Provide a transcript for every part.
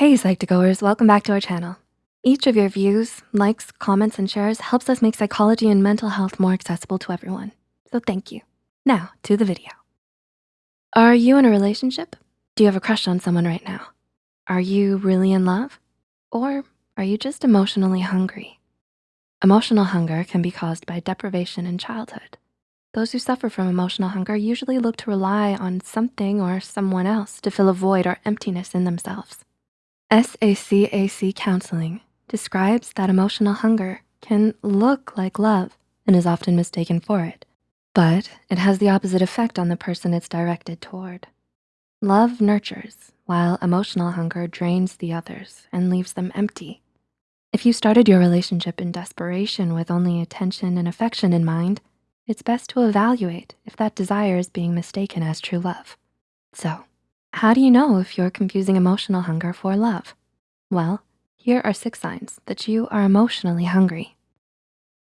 Hey Psych2Goers, welcome back to our channel. Each of your views, likes, comments, and shares helps us make psychology and mental health more accessible to everyone. So thank you. Now to the video. Are you in a relationship? Do you have a crush on someone right now? Are you really in love? Or are you just emotionally hungry? Emotional hunger can be caused by deprivation in childhood. Those who suffer from emotional hunger usually look to rely on something or someone else to fill a void or emptiness in themselves. SACAC counseling describes that emotional hunger can look like love and is often mistaken for it, but it has the opposite effect on the person it's directed toward. Love nurtures, while emotional hunger drains the others and leaves them empty. If you started your relationship in desperation with only attention and affection in mind, it's best to evaluate if that desire is being mistaken as true love. So how do you know if you're confusing emotional hunger for love? Well, here are six signs that you are emotionally hungry.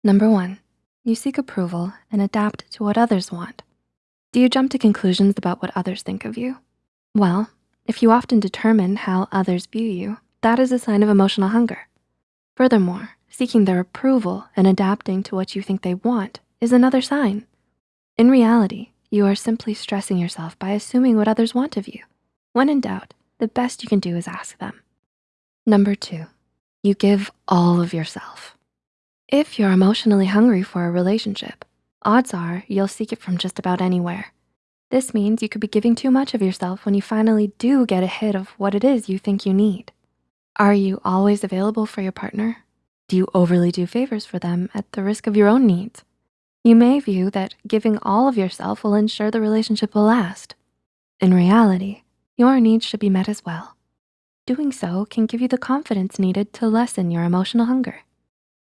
Number one, you seek approval and adapt to what others want. Do you jump to conclusions about what others think of you? Well, if you often determine how others view you, that is a sign of emotional hunger. Furthermore, seeking their approval and adapting to what you think they want is another sign. In reality, you are simply stressing yourself by assuming what others want of you. When in doubt, the best you can do is ask them. Number two, you give all of yourself. If you're emotionally hungry for a relationship, odds are you'll seek it from just about anywhere. This means you could be giving too much of yourself when you finally do get a hit of what it is you think you need. Are you always available for your partner? Do you overly do favors for them at the risk of your own needs? You may view that giving all of yourself will ensure the relationship will last. In reality, your needs should be met as well. Doing so can give you the confidence needed to lessen your emotional hunger.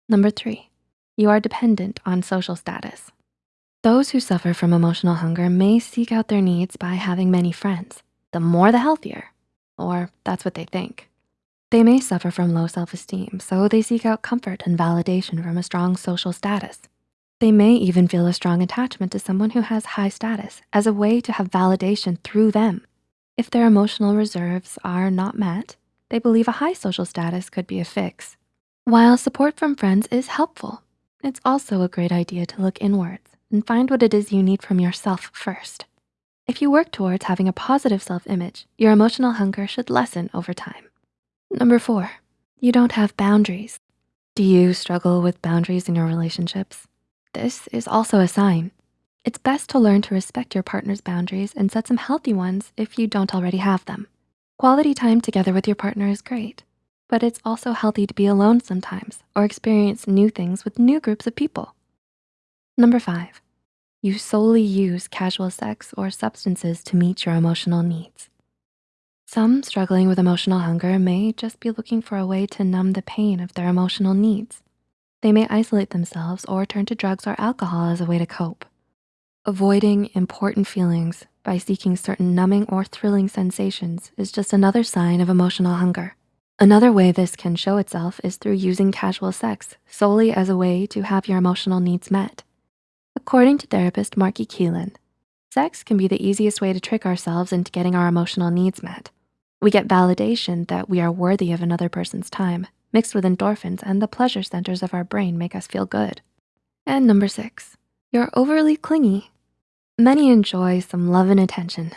Number three, you are dependent on social status. Those who suffer from emotional hunger may seek out their needs by having many friends. The more the healthier, or that's what they think. They may suffer from low self-esteem, so they seek out comfort and validation from a strong social status. They may even feel a strong attachment to someone who has high status as a way to have validation through them. If their emotional reserves are not met, they believe a high social status could be a fix. While support from friends is helpful, it's also a great idea to look inwards and find what it is you need from yourself first. If you work towards having a positive self-image, your emotional hunger should lessen over time. Number four, you don't have boundaries. Do you struggle with boundaries in your relationships? This is also a sign. It's best to learn to respect your partner's boundaries and set some healthy ones if you don't already have them. Quality time together with your partner is great, but it's also healthy to be alone sometimes or experience new things with new groups of people. Number five, you solely use casual sex or substances to meet your emotional needs. Some struggling with emotional hunger may just be looking for a way to numb the pain of their emotional needs. They may isolate themselves or turn to drugs or alcohol as a way to cope. Avoiding important feelings by seeking certain numbing or thrilling sensations is just another sign of emotional hunger. Another way this can show itself is through using casual sex solely as a way to have your emotional needs met. According to therapist Marky Keelan, sex can be the easiest way to trick ourselves into getting our emotional needs met. We get validation that we are worthy of another person's time, mixed with endorphins and the pleasure centers of our brain make us feel good. And number six, you're overly clingy Many enjoy some love and attention,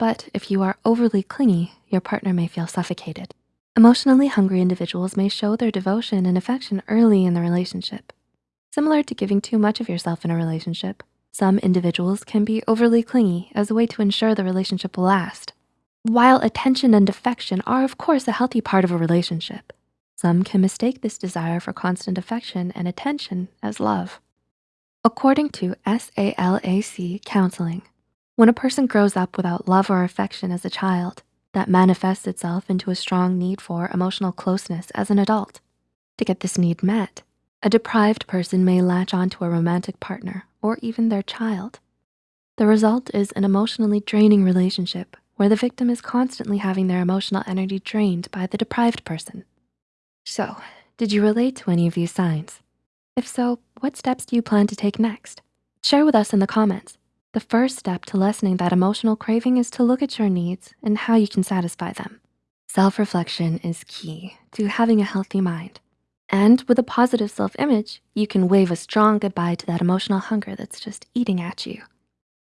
but if you are overly clingy, your partner may feel suffocated. Emotionally hungry individuals may show their devotion and affection early in the relationship. Similar to giving too much of yourself in a relationship, some individuals can be overly clingy as a way to ensure the relationship will last. While attention and affection are of course a healthy part of a relationship, some can mistake this desire for constant affection and attention as love. According to SALAC counseling, when a person grows up without love or affection as a child, that manifests itself into a strong need for emotional closeness as an adult. To get this need met, a deprived person may latch onto a romantic partner or even their child. The result is an emotionally draining relationship where the victim is constantly having their emotional energy drained by the deprived person. So, did you relate to any of these signs? If so, what steps do you plan to take next? Share with us in the comments. The first step to lessening that emotional craving is to look at your needs and how you can satisfy them. Self-reflection is key to having a healthy mind. And with a positive self-image, you can wave a strong goodbye to that emotional hunger that's just eating at you.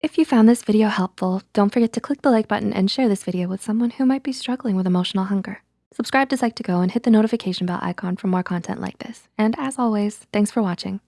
If you found this video helpful, don't forget to click the like button and share this video with someone who might be struggling with emotional hunger. Subscribe to Psych2Go and hit the notification bell icon for more content like this. And as always, thanks for watching.